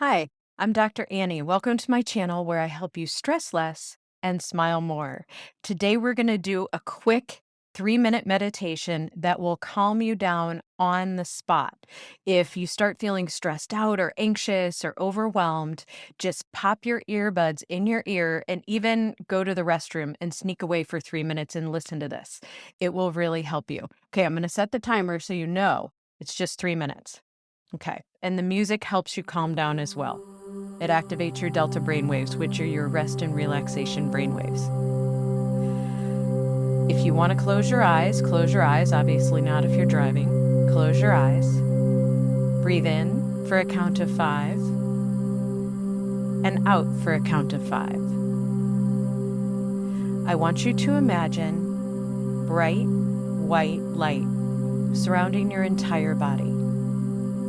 Hi, I'm Dr. Annie. Welcome to my channel where I help you stress less and smile more. Today, we're going to do a quick three minute meditation that will calm you down on the spot. If you start feeling stressed out or anxious or overwhelmed, just pop your earbuds in your ear and even go to the restroom and sneak away for three minutes and listen to this. It will really help you. Okay, I'm going to set the timer so you know it's just three minutes. Okay. And the music helps you calm down as well. It activates your delta brainwaves, which are your rest and relaxation brainwaves. If you want to close your eyes, close your eyes. Obviously, not if you're driving. Close your eyes. Breathe in for a count of five and out for a count of five. I want you to imagine bright white light surrounding your entire body.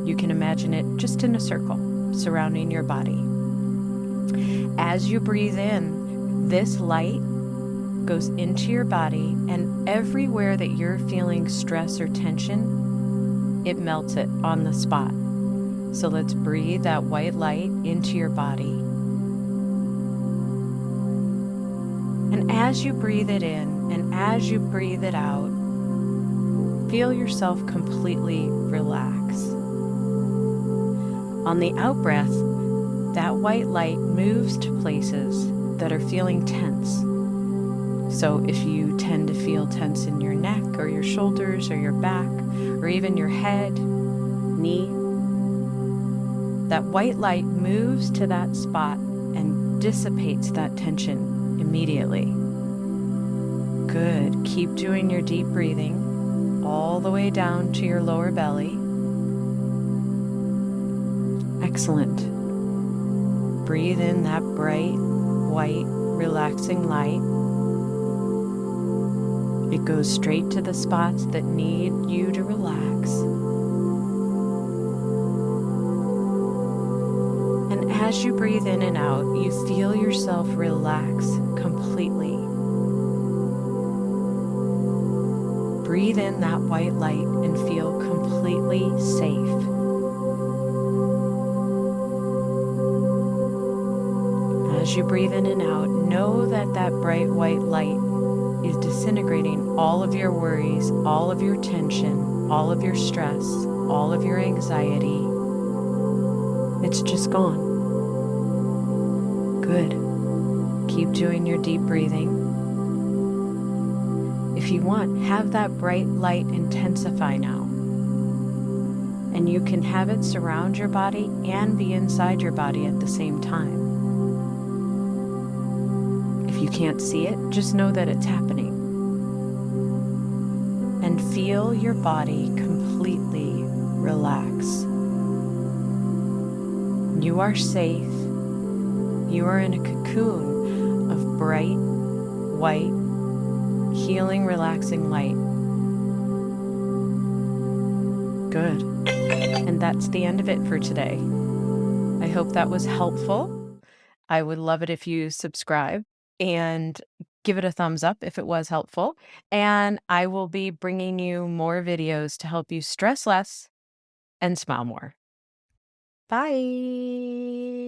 You can imagine it just in a circle surrounding your body. As you breathe in, this light goes into your body, and everywhere that you're feeling stress or tension, it melts it on the spot. So let's breathe that white light into your body. And as you breathe it in and as you breathe it out, feel yourself completely relax. On the out breath, that white light moves to places that are feeling tense. So if you tend to feel tense in your neck or your shoulders or your back or even your head, knee, that white light moves to that spot and dissipates that tension immediately. Good. Keep doing your deep breathing all the way down to your lower belly. Excellent. Breathe in that bright, white, relaxing light. It goes straight to the spots that need you to relax. And as you breathe in and out, you feel yourself relax completely. Breathe in that white light and feel completely safe. As you breathe in and out, know that that bright white light is disintegrating all of your worries, all of your tension, all of your stress, all of your anxiety. It's just gone. Good. Keep doing your deep breathing. If you want, have that bright light intensify now. And you can have it surround your body and be inside your body at the same time you can't see it, just know that it's happening. And feel your body completely relax. You are safe. You are in a cocoon of bright, white, healing, relaxing light. Good. And that's the end of it for today. I hope that was helpful. I would love it if you subscribe and give it a thumbs up if it was helpful. And I will be bringing you more videos to help you stress less and smile more. Bye.